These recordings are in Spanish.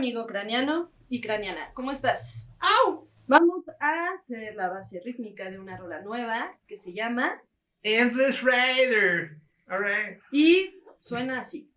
amigo craniano y craniana. ¿Cómo estás? ¡Au! Vamos a hacer la base rítmica de una rola nueva que se llama Endless Rider. Alright. y suena así.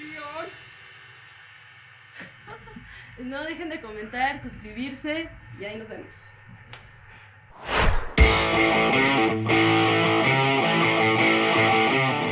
No dejen de comentar, suscribirse y ahí nos vemos.